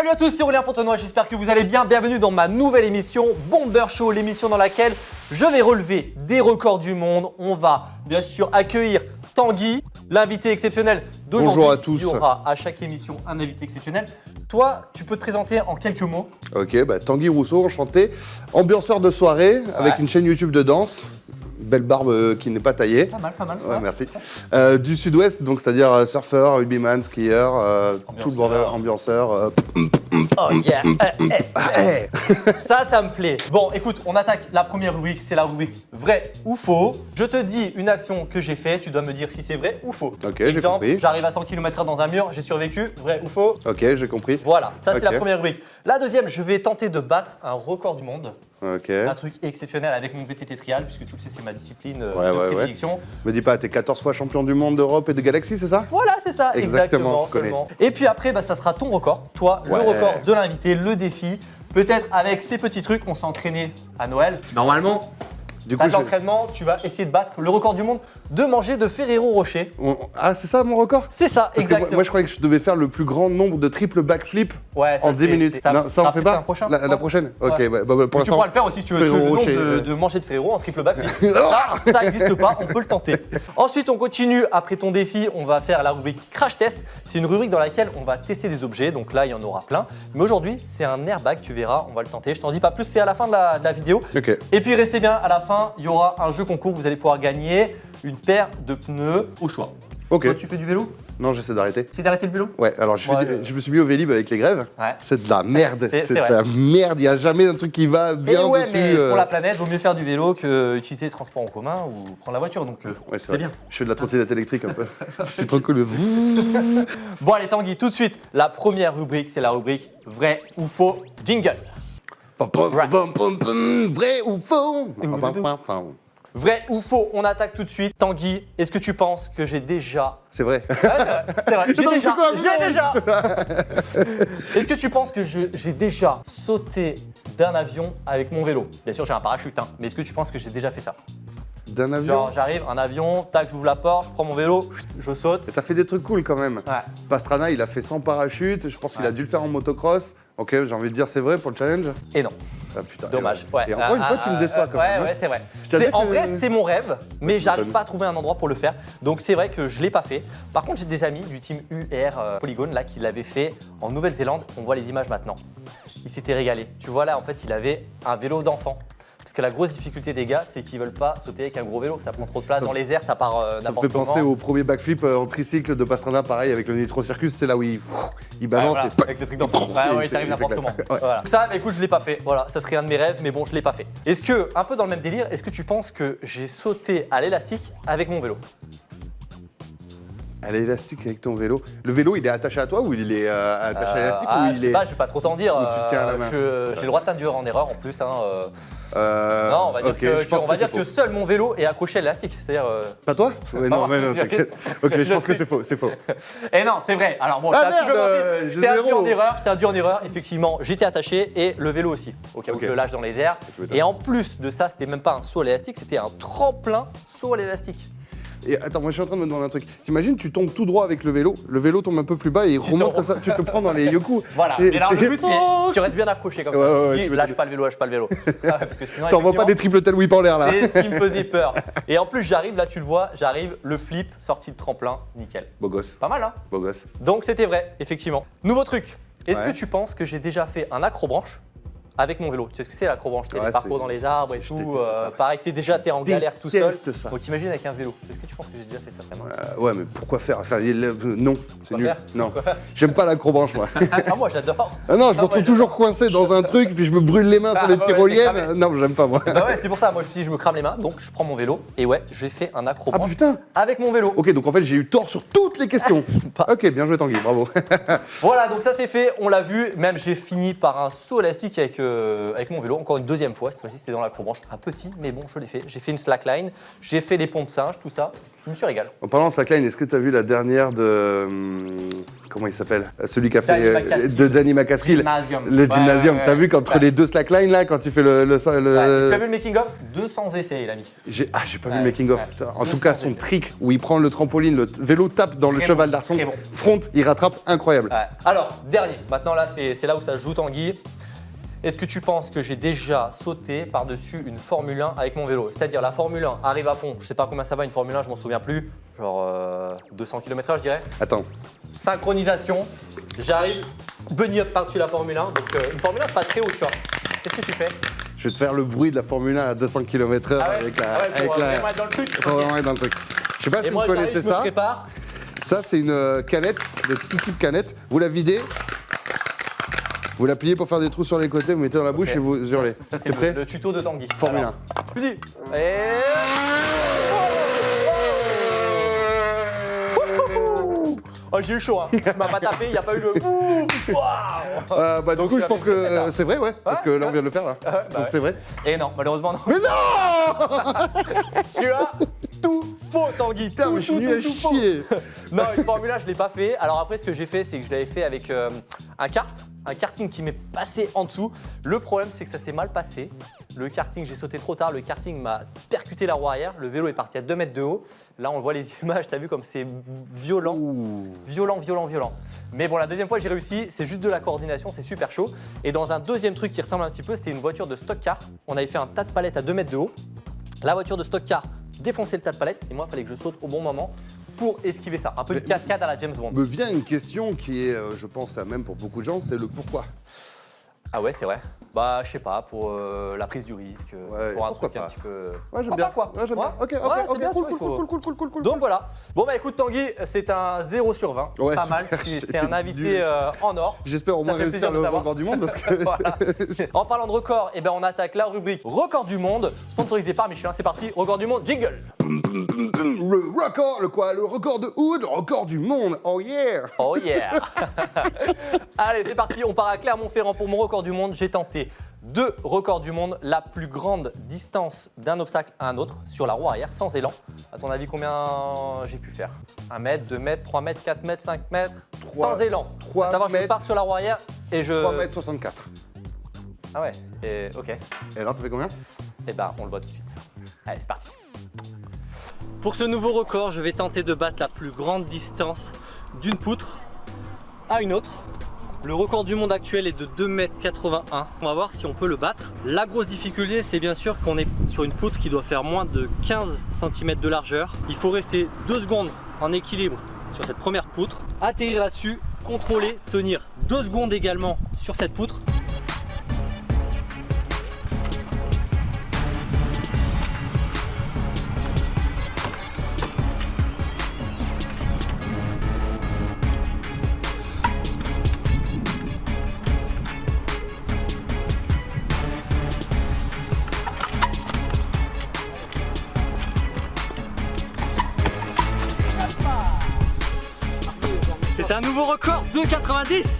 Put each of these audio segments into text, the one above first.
Salut à tous, c'est Aurélien Fontenoy, j'espère que vous allez bien. Bienvenue dans ma nouvelle émission Bomber Show, l'émission dans laquelle je vais relever des records du monde. On va bien sûr accueillir Tanguy, l'invité exceptionnel d'aujourd'hui. Bonjour à tous. Il y aura à chaque émission un invité exceptionnel. Toi, tu peux te présenter en quelques mots. Ok, bah, Tanguy Rousseau, enchanté. Ambianceur de soirée avec une chaîne YouTube de danse. Belle barbe euh, qui n'est pas taillée. Pas mal, pas mal. Ouais, merci. Euh, du sud-ouest, donc c'est-à-dire euh, surfeur, rugbyman, skieur, euh, tout le bordel, ambianceur. euh, Oh yeah. Eh, eh, eh. Ça, ça me plaît. Bon, écoute, on attaque la première rubrique, c'est la rubrique vrai ou faux. Je te dis une action que j'ai faite, tu dois me dire si c'est vrai ou faux. Ok, j'ai compris. J'arrive à 100 km dans un mur, j'ai survécu, vrai ou faux Ok, j'ai compris. Voilà, ça c'est la première rubrique. La deuxième, je vais tenter de battre un record du monde. Un truc exceptionnel avec mon VTT trial, puisque tu le sais, c'est ma discipline euh, Ouais, de ouais. Me dis pas, t'es 14 fois champion du monde d'Europe et de Galaxie, c'est ça? Voilà, c'est ça, exactement. Exactement. Et puis après, bah, ça sera ton record, toi, Ouais. le record de l'invité, le défi. Peut-être avec ces petits trucs, on s'est entraîné à Noël. Normalement, Du coup, je- l'entraînement, tu vas essayer de battre le record du monde de manger de Ferrero Rocher. on- Ah, c'est ça mon record? C'est ça, Parce que exactement. moi, moi, je croyais que je devais faire le plus grand nombre de triple backflip ouais, en 10 c'est- minutes. Ça, non, ça sera on fait pas prochain, la, prochaine Ok, bah, bah, bah, pour tu pourras le faire aussi si tu veux. Le nombre de, euh. de manger de Ferrero en triple back. ça, ça n'existe pas, on peut le tenter. Ensuite, on continue. Après ton défi, on va faire la rubrique Crash Test. C'est une rubrique dans laquelle on va tester des objets. Donc là, il y en aura plein. Mais aujourd'hui, c'est un airbag, tu verras, on va le tenter. Je t'en dis pas plus, c'est à la fin de la, de la vidéo. Et puis restez bien, à la fin, il y aura un jeu concours. Vous allez pouvoir gagner une paire de pneus au choix. Ok. Toi, tu fais du vélo? Non, j'essaie d'arrêter. C'est d'arrêter le vélo? Ouais, alors je, Ouais, euh. je me suis mis au Vélib avec les grèves. Ouais. C'est de la merde. c'est- de la merde. Il n'y a jamais un truc qui va bien ouais, dessus. mais euh. pour la planète, vaut mieux faire du vélo que utiliser les transports en commun ou prendre la voiture. Donc, euh, Ouais, c'est bien. Je fais de la trottinette électrique un peu. je suis trop cool. Bon allez Tanguy, tout de suite, la première rubrique, c'est la rubrique vrai ou faux jingle. Vrai ou faux? Vrai ou faux, on attaque tout de suite. Tanguy, est-ce que tu penses que j'ai déjà... C'est vrai. Ouais, c'est vrai, c'est vrai, j'ai déjà, j'ai déjà. Est-ce que tu penses que j'ai déjà sauté d'un avion avec mon vélo? Bien sûr j'ai un parachute, hein, mais est-ce que tu penses que j'ai déjà fait ça? D'un avion Genre j'arrive, un avion, tac, j'ouvre la porte, je prends mon vélo, je saute. T'as fait des trucs cool quand même. Ouais. Pastrana, il a fait sans parachute. Je pense qu'il a Ouais. dû le faire en motocross. Ok, j'ai envie de dire c'est vrai pour le challenge? Et non, Ah, putain, dommage. Et, Ouais. et encore une fois, ah, tu me déçois quand ouais, même. hein. Ouais, c'est vrai. En que- vrai, c'est mon rêve, mais j'arrive pas à trouver un endroit pour le faire. Donc c'est vrai que je l'ai pas fait. Par contre, j'ai des amis du team UR euh, Polygone là qui l'avaient fait en Nouvelle-Zélande. On voit les images maintenant. Il s'était régalé. Tu vois là, en fait, il avait un vélo d'enfant. Parce que la grosse difficulté des gars, c'est qu'ils veulent pas sauter avec un gros vélo. Ça prend trop de place Ça dans les airs, ça part euh, Ça me fait comment. penser au premier backflip euh, en tricycle de Pastrana, pareil avec le Nitro Circus. C'est là où il, balance voilà, et avec le truc d'enfant. Et Ouais, ouais, il t'arrive n'importe comment. Ouais. Voilà. Ça, écoute, je l'ai pas fait. Voilà, ça serait un de mes rêves, mais bon, je l'ai pas fait. Est-ce que, un peu dans le même délire, est-ce que tu penses que j'ai sauté à l'élastique avec mon vélo? Elle est élastique avec ton vélo. Le vélo, il est attaché à toi ou il est euh, attaché à Euh, l'élastique ah, ou je il sais est. pas, je vais pas trop t'en dire. Ou tu tiens à la main? je- J'ai le droit d'induire en erreur en plus. Hein, euh. Euh, non, on va dire, que, je pense on va que dire c'est que faux. seul mon vélo est accroché à l'élastique. C'est-à-dire. euh, Pas toi Ouais, non, moi, mais non. Ok, je je pense que c'est faux, c'est faux. Eh non, c'est vrai. Alors bon, Ah, merde, induit zéro. en erreur. Je t'ai induit en erreur. Effectivement, j'étais attaché et le vélo aussi. Au cas où Ok. je le lâche dans les airs. Et en plus de ça, c'était même pas un saut à l'élastique, c'était un tremplin saut à l'élastique. Et attends, moi je suis en train de me demander un truc. T'imagines, tu tombes tout droit avec le vélo, le vélo tombe un peu plus bas et il Tu remonte te- comme ça, tu te prends dans les yoku. Voilà. Et Et alors le but, c'est tu restes bien accroché comme Ouais, ça. ouais, ouais, Tu dis, tu lâche pas le vélo, lâche pas le vélo. Ah sinon, T'envoies pas des triple tel whip en l'air là. C'est ce qui me faisait peur. Et en plus, j'arrive, là tu le vois, j'arrive, le flip, sortie de tremplin, nickel. Beau gosse, Pas mal, hein beau gosse. Donc c'était vrai, effectivement. Nouveau truc. Est-ce que tu penses que j'ai déjà fait un accrobranche avec mon vélo Tu sais ce que c'est l'acrobranche Ouais, les parcours dans les arbres et je tout. euh, pareil, t'es déjà t'es en galère tout seul. ça. Donc t'imagines avec un vélo. Est-ce que tu penses que j'ai déjà fait ça vraiment? Euh, ouais, mais pourquoi faire? Enfin, euh, Non, c'est nul. faire? Non, j'aime pas l'acrobranche moi. Ah moi j'adore. Ah non, je me Ah, retrouve toujours coincé dans un truc, puis je me brûle les mains Ah, sur les ouais, tyroliennes. non, j'aime pas moi. Bah ouais, c'est pour ça. Moi je me suis dit, je me crame les mains, donc je prends mon vélo et ouais, j'ai fait un Ah acrobranche putain avec mon vélo. Ok, donc en fait j'ai eu tort sur toutes les questions. Ok, bien joué Tanguy, bravo. Voilà, donc ça c'est fait, on l'a vu. Même j'ai fini par un saut élastique avec euh, euh, avec mon vélo, encore une deuxième fois. Cette fois-ci, c'était dans la courbanche. Un petit, mais bon, je l'ai fait. J'ai fait une slackline, j'ai fait les ponts de singe, tout ça. Je me suis régalé. En parlant de slackline, est-ce que tu as vu la dernière de. hum, Comment il s'appelle? Celui qui a fait. Danny euh, de Danny McCaskill. Gymnasium. Le Ouais, gymnasium. ouais, T'as ouais. vu qu'entre Ouais. les deux slacklines, là, quand tu fais le. le, le- Ouais, Tu as vu le making-of 200 essais, il a mis. J'ai- Ah, j'ai pas vu le making of. ouais. putain. En tout 200 cas, son essais. trick où il prend le trampoline, le vélo tape dans le cheval bon, d'arçon, bon. front, il rattrape, incroyable. Ouais. Alors, dernier. Maintenant, là, c'est là où ça joue, Tanguy. Est-ce que tu penses que j'ai déjà sauté par-dessus une Formule 1 avec mon vélo? C'est-à-dire, la Formule 1 arrive à fond. Je sais pas combien ça va, une Formule 1, je m'en souviens plus. Genre euh, 200 km/h, je dirais. Attends, Synchronisation. J'arrive, bunny up par-dessus la Formule 1. Donc, euh, une Formule 1, c'est pas très haut, tu vois. Qu'est-ce que tu fais? Je vais te faire le bruit de la Formule 1 à 200 km/h Ah ouais? avec la. Ah ouais, pour avec euh, la- dans le truc. Vraiment être dans le truc. Je sais pas Et si moi, vous connaissez je me ça. prépare. Ça, c'est une euh, canette de tout type canette. Vous la videz, vous la pliez pour faire des trous sur les côtés, vous mettez dans la bouche et vous hurlez. Ça, c'est le, le tuto de Tanguy. Formule Alors, Tu dis. Et... Oh, j'ai eu chaud, hein. Tu m'as pas tapé, il n'y a pas eu le. Ouh, waouh. Euh, bah, du Donc, coup, je pense que euh, c'est vrai, ouais. Parce que là, on vient de le faire, là. Bah Donc, ouais. c'est vrai. Et non, malheureusement, non. Mais non Tu as faux, Tanguy. Putain, tout, mais je suis tout, nul à tout, tout faux. chier. Non, une Formule 1, je l'ai pas fait. Alors après, ce que j'ai fait, c'est que je l'avais fait avec euh, un kart, un karting qui m'est passé en dessous. Le problème, c'est que ça s'est mal passé. Le karting, j'ai sauté trop tard. Le karting m'a percuté la roue arrière. Le vélo est parti à 2 mètres de haut. Là, on voit les images. T'as vu comme c'est violent. Ouh. Violent, violent, violent. Mais bon, la deuxième fois, j'ai réussi. C'est juste de la coordination, c'est super chaud. Et dans un deuxième truc qui ressemble un petit peu, c'était une voiture de stock car. On avait fait un tas de palettes à 2 mètres de haut. La voiture de stock car défonçait le tas de palettes. Et moi, il fallait que je saute au bon moment pour esquiver ça. Un peu Mais- une cascade à la James Bond. Me vient une question qui est, euh, je pense, la même pour beaucoup de gens, c'est le pourquoi. Ah ouais, c'est vrai. Bah, je sais pas, pour euh, la prise du risque, euh, Ouais, pour un truc un petit peu. Ouais, j'aime bien. pas, quoi Ouais, j'aime bien. Ok, ok, Ouais, c'est ok, bien, cool, cool, faut- cool, cool, cool, cool, cool. Donc voilà. Bon bah écoute Tanguy, c'est un 0 sur 20. Ouais, pas super. mal. C'est un invité euh, en or. J'espère au moins réussir le record du monde parce que. Voilà. En parlant de record, eh ben on attaque la rubrique record du monde, sponsorisé par Michelin. C'est parti, record du monde, jingle. Le record, le quoi Le record de Hood, le record du monde. Oh yeah Oh yeah Allez, c'est parti, on part à Clermont-Ferrand pour mon record du monde. J'ai tenté deux records du monde, la plus grande distance d'un obstacle à un autre sur la roue arrière sans élan. À ton avis, combien j'ai pu faire? 1 mètre, 2 mètres, 3 mètres, 4 mètres, 5 mètres? Trois- Sans élan. trois à savoir, je mètres. pars sur la roue arrière et je. 3 mètres 64. Ah ouais, et, ok. Et alors, t'as fait combien? Eh ben, on le voit tout de suite. Allez, c'est parti. Pour ce nouveau record, je vais tenter de battre la plus grande distance d'une poutre à une autre. Le record du monde actuel est de 2m81. On va voir si on peut le battre. La grosse difficulté, c'est bien sûr qu'on est sur une poutre qui doit faire moins de 15 cm de largeur. Il faut rester 2 secondes en équilibre sur cette première poutre, atterrir là-dessus, contrôler, tenir 2 secondes également sur cette poutre record de 90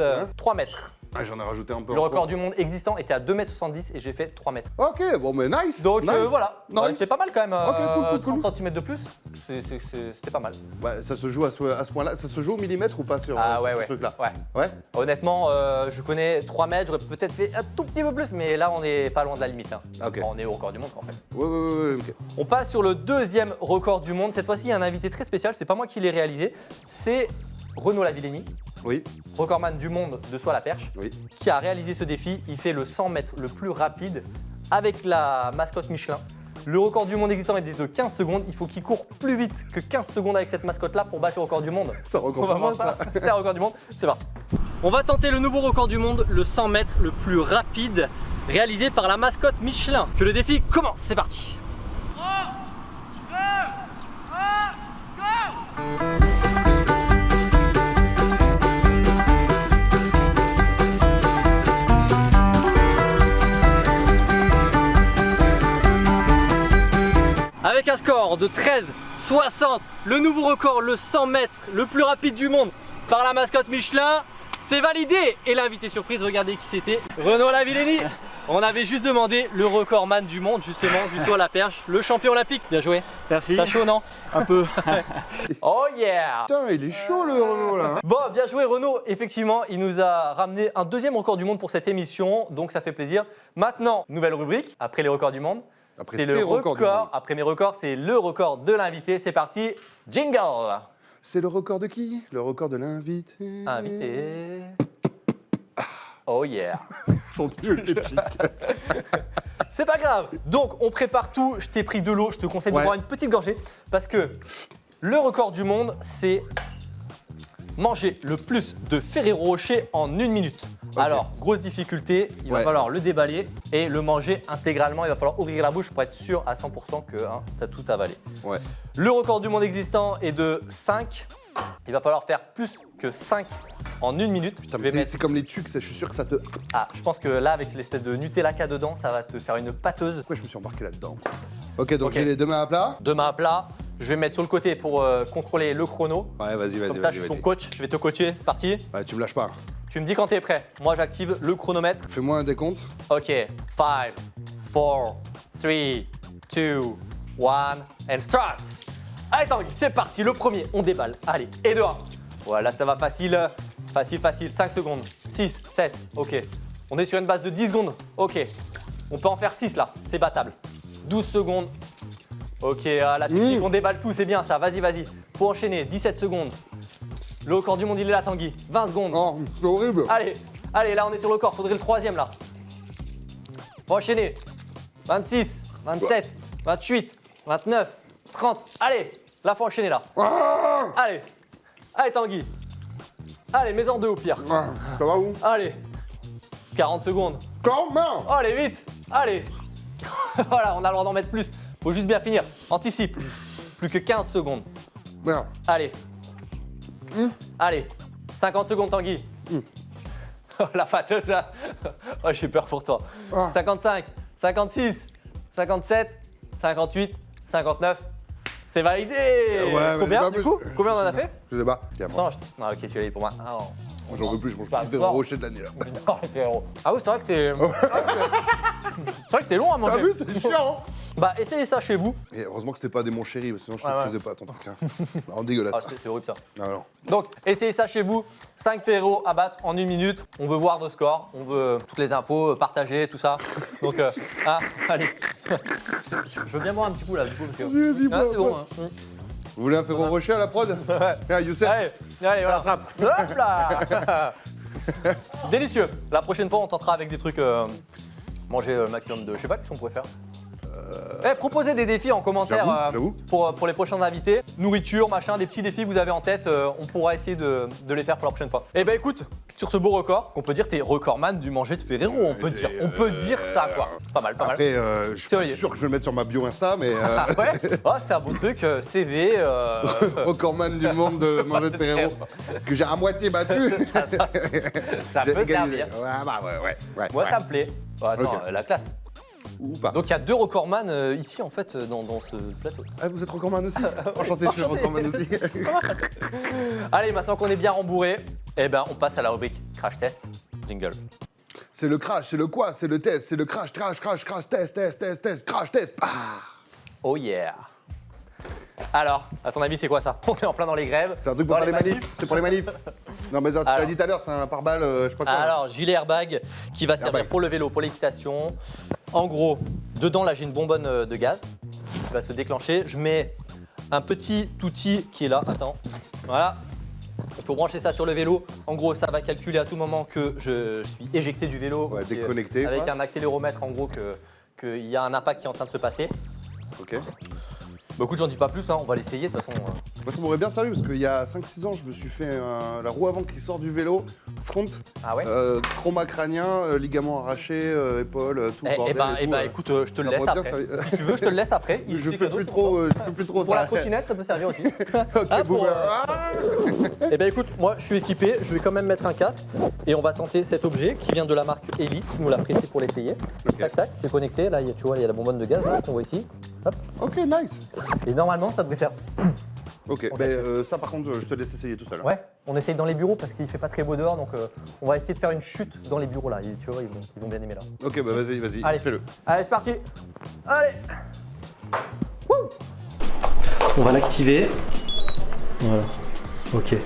Yes, Ça fait combien 3 mètres. Ah, J'en ai rajouté un peu. Le record du monde existant était à 2m70 et j'ai fait 3 mètres. Ok, bon, mais nice Donc nice. euh, voilà, Nice. C'est pas mal quand même. Ok, cool, cool, cool. 30 cm de plus, c'était pas mal. Ouais, ça se joue à ce, à ce point-là. Ça se joue au millimètre ou pas sur, euh, Ah ouais, ce ouais. truc-là ouais. Ouais Honnêtement, euh, je connais 3 mètres, j'aurais peut-être fait un tout petit peu plus, mais là on est pas loin de la limite. hein. Ok. On est au record du monde en fait. Ouais, ouais, ouais. On passe sur le deuxième record du monde. Cette fois-ci, il y a un invité très spécial, c'est pas moi qui l'ai réalisé, c'est Renaud Lavillenie, Oui, recordman du monde de à la perche. oui. qui a réalisé ce défi. Il fait le 100 mètres le plus rapide avec la mascotte Michelin. Le record du monde existant est de 15 secondes. Il faut qu'il court plus vite que 15 secondes avec cette mascotte-là pour battre le record du monde. Ça On record ça. ça. C'est un record du monde. C'est parti. On va tenter le nouveau record du monde, le 100 mètres le plus rapide, réalisé par la mascotte Michelin. Que le défi commence, c'est parti. Avec un score de 13,60, le nouveau record, le 100 mètres le plus rapide du monde par la mascotte Michelin, c'est validé Et l'invité surprise, regardez qui c'était, Renaud Lavillenie On avait juste demandé le recordman du monde justement, du saut à la perche, le champion olympique. Bien joué. Merci. T'as chaud non Un peu. oh yeah Putain, il est chaud le Renault là. Bon, bien joué Renaud. Effectivement, il nous a ramené un deuxième record du monde pour cette émission, donc ça fait plaisir. Maintenant, nouvelle rubrique, après les records du monde. C'est le record, après mes records, c'est le record de l'invité. C'est parti, jingle C'est le record de qui? Le record de l'invité. Invité. Oh yeah Son les chics. C'est pas grave. Donc, on prépare tout. Je t'ai pris de l'eau. Je te conseille Ouais. de boire une petite gorgée parce que le record du monde, c'est manger le plus de Ferrero Rocher en une minute. Alors, grosse difficulté, il va falloir le déballer et le manger intégralement. Il va falloir ouvrir la bouche pour être sûr à 100% que hein, tu as tout avalé. Ouais. Le record du monde existant est de 5. Il va falloir faire plus que 5 en une minute. Putain, mais c'est mettre- comme les tucs, je suis sûr que ça te. Ah, je pense que là, avec l'espèce de Nutella qu'il dedans, ça va te faire une pâteuse. Pourquoi je me suis embarqué là-dedans Ok, donc Ok. j'ai les deux mains à plat. de main à plat. Je vais me mettre sur le côté pour euh, contrôler le chrono. Ouais, vas-y, vas-y, Comme ça, je suis ton coach. Je vais te coacher. C'est parti. Ouais, tu me lâches pas. Tu me dis quand tu es prêt. Moi, j'active le chronomètre. Fais-moi un décompte. Ok. 5, 4, 3, 2, 1, and start. Allez, Tanguy, c'est parti. Le premier, on déballe. Allez, et de 1. Voilà, ça va facile. Facile, facile. 5 secondes. 6, 7. Ok. On est sur une base de 10 secondes. Ok. On peut en faire 6 là. C'est battable. 12 secondes. Ok, ah, la technique, Mmh. on déballe tout, c'est bien ça. Vas-y, vas-y. Faut enchaîner. 17 secondes. Le record du monde, il est là, Tanguy. 20 secondes. Oh, c'est horrible. Allez, allez, là on est sur le corps, faudrait le troisième là. Faut enchaîner. 26, 27, 28, 29, 30. Allez, là faut enchaîner là. Ah Allez, allez Tanguy. Allez, mets en deux au pire. Ah, Ça va où Allez, 40 secondes. Comment allez, vite. Allez. voilà, on a le droit d'en mettre plus. Faut juste bien finir. Anticipe. Plus que 15 secondes. Merde. Allez. Hum. Allez. 50 secondes, Tanguy. Oh, la fâteuse, là. Oh, j'ai peur pour toi. Ah. 55, 56, 57, 58, 59. C'est validé ouais, Combien, pas du coup? Combien on en a fait? Je sais pas. Tiens, moi. Non, je... ah, ok, celui-là il est pour moi. Ah. J'en veux plus, je mange plus de rocher de l'année là. Ah oui, c'est vrai que c'est... c'est vrai que c'est long à manger. T'as vu, c'est chiant Bah, essayez ça chez vous. Et heureusement que c'était pas des mon chéri, sinon je le ouais. faisais pas ton truc. Hein. Non, dégueulasse. Ah, c'est horrible ça. Ah, non. Donc, essayez ça chez vous. 5 ferros à battre en une minute. On veut voir vos scores. On veut euh, toutes les infos, euh, partager, tout ça. Donc, euh, ah, allez. Je veux bien boire un petit coup là, du coup. Parce que... Vas-y, vas-y, Ah, bon. hein. Vous voulez un ferro rocher à la prod Ouais. Ah, Youssef Allez, allez, voilà. Hop là Délicieux. La prochaine fois, on tentera avec des trucs. euh, manger le maximum de. Je sais pas, qu'est-ce qu'on pourrait faire Eh, proposez des défis en commentaire euh, j'avoue. pour, pour les prochains invités. Nourriture, machin, des petits défis que vous avez en tête. euh, on pourra essayer de, de les faire pour la prochaine fois. Eh ben écoute, sur ce beau record, qu'on peut dire t'es recordman du manger de Ferrero, on peut dire. On peut dire ça quoi. Pas mal, pas mal. Après, euh, je suis pas sûr que je vais le mettre sur ma bio Insta, mais euh, Ah ouais Oh, c'est un bon truc, euh, CV. euh, recordman du monde de manger de Ferrero, que j'ai à moitié battu. ça, ça- ça J'ai peut servir. Ouais, bah ouais, ouais. ouais, Moi, ça me plaît. Euh, la classe. Ou pas. Donc il y a deux recordman euh, ici en fait euh, dans, dans ce plateau. Ah, vous êtes recordman aussi Enchanté, je suis recordman aussi. Allez, maintenant qu'on est bien rembourré, eh ben on passe à la rubrique crash test. Jingle. c'est le crash, c'est le quoi C'est le test, c'est le crash, crash, crash, crash, test, test, test, test, crash, test. Ah Oh yeah. Alors, à ton avis, c'est quoi ça On est en plein dans les grèves. c'est un truc pour les manifs. C'est pour les manifs. Non, mais tu l'as dit tout à l'heure, c'est un pare-balles, euh, je sais pas quoi. Alors, gilet airbag qui va servir Airbag. pour le vélo, pour l'équitation. En gros, dedans, là, j'ai une bonbonne euh, de gaz qui va se déclencher. Je mets un petit outil qui est là. Attends. Voilà. Il faut brancher ça sur le vélo. En gros, ça va calculer à tout moment que je suis éjecté du vélo. Ouais, est- déconnecté, Avec quoi. un accéléromètre, en gros, que qu'il y a un impact qui est en train de se passer. Ok. Bah écoute, j'en dis pas plus, hein, on va l'essayer de toute façon. Euh. Moi, ça m'aurait bien servi parce qu'il y a 5-6 ans, je me suis fait un- la roue avant qui sort du vélo, front, Ah ouais euh, trauma crânien, euh, ligament arraché, euh, épaule, euh, tout. Eh bordel eh ben, et eh tout, ben, euh. écoute, euh, je te le laisse après. Si tu veux, je te le laisse après. Il je fais plus trop, euh, je fais plus trop Pour la ça. trottinette, ça peut servir aussi. ok, Ah, pour, euh, Eh ben écoute, moi je suis équipé, je vais quand même mettre un casque et on va tenter cet objet qui vient de la marque Elite, qui nous l'a prêté pour l'essayer. Tac tac, c'est connecté, là il y a- tu vois, il y a la bonbonne de gaz qu'on voit ici. Hop. Ok, nice. Et normalement ça devrait faire. Ok, ben, euh, ça par contre, je te laisse essayer tout seul. hein. Ouais, on essaye dans les bureaux parce qu'il fait pas très beau dehors donc euh, on va essayer de faire une chute dans les bureaux là. Et tu vois, ils vont, ils vont bien aimer là. Ok, bah vas-y, vas-y, Allez. fais-le. Allez, c'est parti Allez Wouh On va l'activer. Voilà. Ok.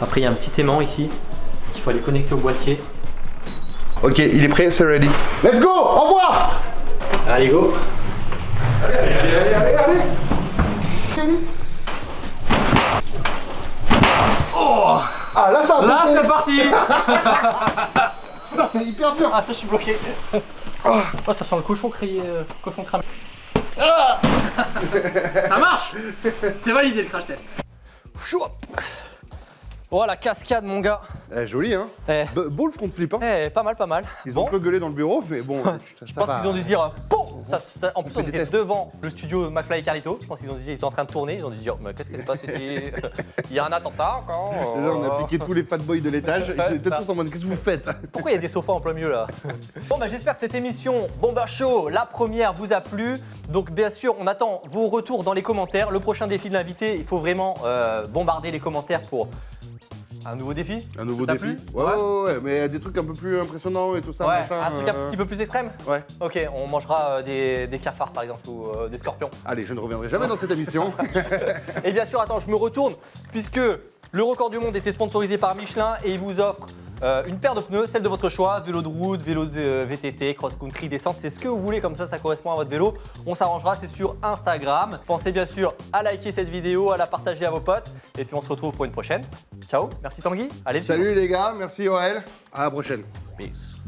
Après, il y a un petit aimant ici qu'il faut aller connecter au boîtier. Ok, il est prêt, c'est ready. Let's go, au revoir Allez, go Allez, allez, allez, allez, allez Ah là ça a Là, c'est parti. Putain, c'est hyper dur. Ah, ça, je suis bloqué. Oh, ça sent le cochon crié, euh, cochon cramé. Ah. Ça marche. C'est validé le crash test. Chouop Oh, la cascade, mon gars. Eh, joli hein. Eh, Be- Beau le front flip hein. Eh, pas mal, pas mal. Ils Bon. ont un peu gueulé dans le bureau, mais bon, ça, Je pense qu'ils ont dû dire, euh, ça, ça- en plus on était tests. devant le studio McFly et Carlito. Je pense qu'ils ont dit, ils étaient en train de tourner. Ils ont dû dire, mais qu'est-ce qui se passe ici Il y a un attentat encore Là, on a piqué tous les fat boys de l'étage. Ils étaient tous en mode Qu'est-ce que vous faites Pourquoi il y a des sofas en plein milieu là Bon bah j'espère que cette émission Bomber Show, la première, vous a plu. Donc bien sûr, on attend vos retours dans les commentaires. Le prochain défi de l'invité, il faut vraiment euh, bombarder les commentaires pour un nouveau défi. Un nouveau défi ouais, ouais, ouais, ouais, mais des trucs un peu plus impressionnants et tout ça, ouais, machin. un truc un euh, petit peu plus extrême Ouais. Ok, on mangera euh, des, des cafards par exemple ou euh, des scorpions. Allez, je ne reviendrai jamais dans cette émission. Et bien sûr, attends, je me retourne puisque le record du monde était sponsorisé par Michelin et il vous offre euh, une paire de pneus, celle de votre choix, vélo de route, vélo de euh, VTT, cross-country, descente, c'est ce que vous voulez, comme ça, ça correspond à votre vélo. On s'arrangera, c'est sur Instagram. Pensez bien sûr à liker cette vidéo, à la partager à vos potes et puis on se retrouve pour une prochaine. Ciao, merci Tanguy, allez. Salut les gars, merci Aurel. À la prochaine. Peace.